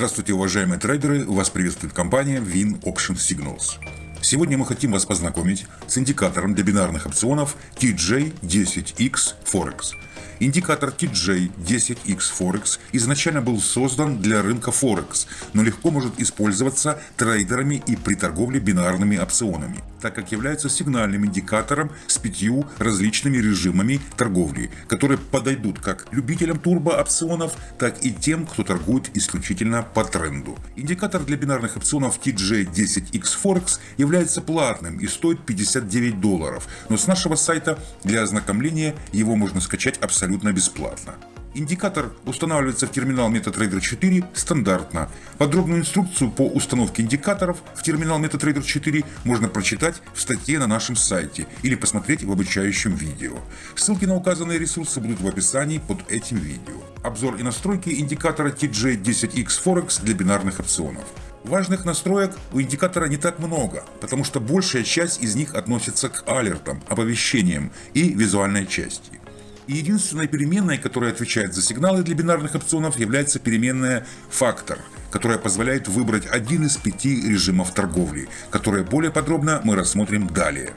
Здравствуйте, уважаемые трейдеры! Вас приветствует компания Win Option Signals. Сегодня мы хотим вас познакомить с индикатором для бинарных опционов TJ10X Forex – Индикатор TJ10X Forex изначально был создан для рынка Форекс, но легко может использоваться трейдерами и при торговле бинарными опционами, так как является сигнальным индикатором с пятью различными режимами торговли, которые подойдут как любителям турбоопционов, так и тем, кто торгует исключительно по тренду. Индикатор для бинарных опционов TJ10X Forex является платным и стоит 59 долларов, но с нашего сайта для ознакомления его можно скачать абсолютно абсолютно бесплатно. Индикатор устанавливается в терминал MetaTrader 4 стандартно. Подробную инструкцию по установке индикаторов в терминал MetaTrader 4 можно прочитать в статье на нашем сайте или посмотреть в обучающем видео. Ссылки на указанные ресурсы будут в описании под этим видео. Обзор и настройки индикатора TJ10X Forex для бинарных опционов. Важных настроек у индикатора не так много, потому что большая часть из них относится к алертам, оповещениям и визуальной части. И единственной переменной, которая отвечает за сигналы для бинарных опционов, является переменная «фактор», которая позволяет выбрать один из пяти режимов торговли, которые более подробно мы рассмотрим далее.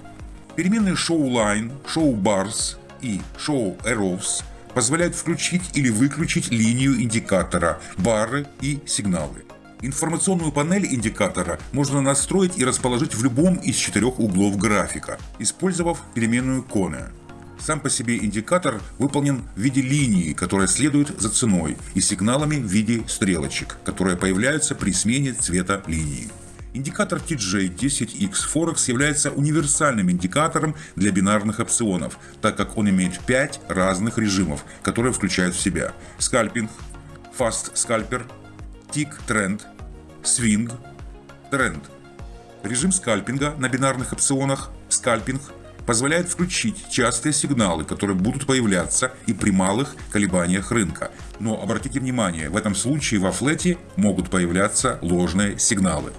Переменные show line, show bars и show arrows позволяют включить или выключить линию индикатора, бары и сигналы. Информационную панель индикатора можно настроить и расположить в любом из четырех углов графика, использовав переменную Kone. Сам по себе индикатор выполнен в виде линии, которая следует за ценой, и сигналами в виде стрелочек, которые появляются при смене цвета линии. Индикатор TJ10X Forex является универсальным индикатором для бинарных опционов, так как он имеет 5 разных режимов, которые включают в себя скальпинг, Fast Scalper, Tick Trend, Swing, Trend. Режим скальпинга на бинарных опционах, скальпинг – позволяет включить частые сигналы, которые будут появляться и при малых колебаниях рынка. Но обратите внимание, в этом случае во флете могут появляться ложные сигналы.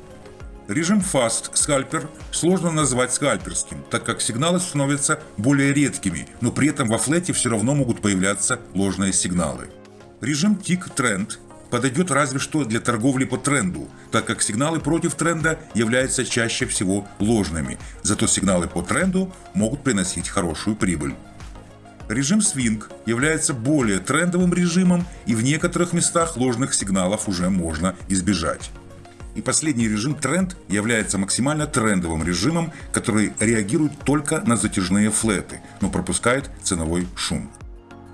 Режим Fast Scalper сложно назвать скальперским, так как сигналы становятся более редкими, но при этом во флете все равно могут появляться ложные сигналы. Режим Tick Trend подойдет разве что для торговли по тренду, так как сигналы против тренда являются чаще всего ложными, зато сигналы по тренду могут приносить хорошую прибыль. Режим свинг является более трендовым режимом и в некоторых местах ложных сигналов уже можно избежать. И последний режим тренд является максимально трендовым режимом, который реагирует только на затяжные флеты, но пропускает ценовой шум.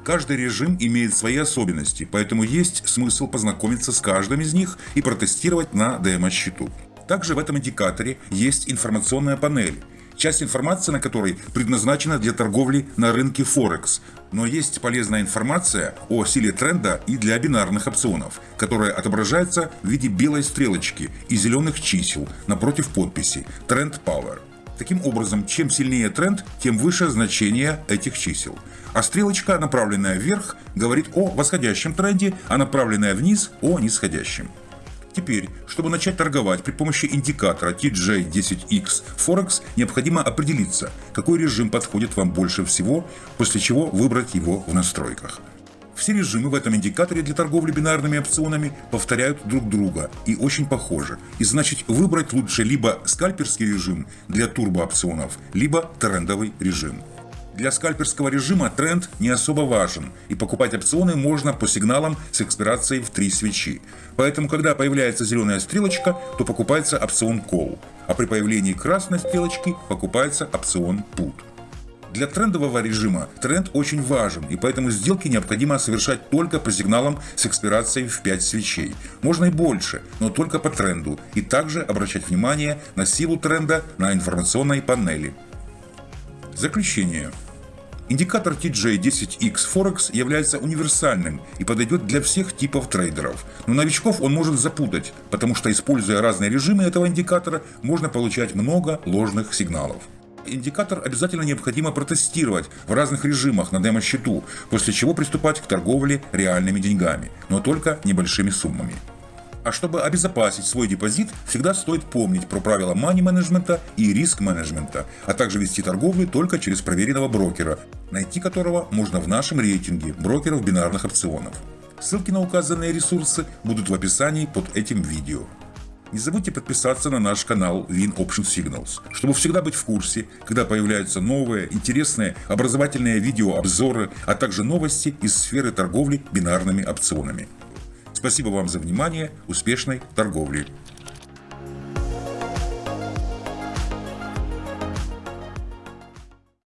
Каждый режим имеет свои особенности, поэтому есть смысл познакомиться с каждым из них и протестировать на демо-счету. Также в этом индикаторе есть информационная панель, часть информации на которой предназначена для торговли на рынке Форекс, но есть полезная информация о силе тренда и для бинарных опционов, которая отображается в виде белой стрелочки и зеленых чисел напротив подписи Trend Power. Таким образом, чем сильнее тренд, тем выше значение этих чисел. А стрелочка, направленная вверх, говорит о восходящем тренде, а направленная вниз – о нисходящем. Теперь, чтобы начать торговать при помощи индикатора TJ10X Forex, необходимо определиться, какой режим подходит вам больше всего, после чего выбрать его в настройках. Все режимы в этом индикаторе для торговли бинарными опционами повторяют друг друга и очень похожи. И значит выбрать лучше либо скальперский режим для турбоопционов, либо трендовый режим. Для скальперского режима тренд не особо важен, и покупать опционы можно по сигналам с экспирацией в три свечи. Поэтому, когда появляется зеленая стрелочка, то покупается опцион Call, а при появлении красной стрелочки покупается опцион Put. Для трендового режима тренд очень важен, и поэтому сделки необходимо совершать только по сигналам с экспирацией в 5 свечей. Можно и больше, но только по тренду, и также обращать внимание на силу тренда на информационной панели. Заключение. Индикатор TJ10X Forex является универсальным и подойдет для всех типов трейдеров. Но новичков он может запутать, потому что используя разные режимы этого индикатора, можно получать много ложных сигналов. Индикатор обязательно необходимо протестировать в разных режимах на демо-счету, после чего приступать к торговле реальными деньгами, но только небольшими суммами. А чтобы обезопасить свой депозит, всегда стоит помнить про правила мани-менеджмента и риск-менеджмента, а также вести торговлю только через проверенного брокера, найти которого можно в нашем рейтинге брокеров бинарных опционов. Ссылки на указанные ресурсы будут в описании под этим видео. Не забудьте подписаться на наш канал Win Option Signals, чтобы всегда быть в курсе, когда появляются новые, интересные, образовательные видеообзоры, а также новости из сферы торговли бинарными опционами. Спасибо вам за внимание, успешной торговли!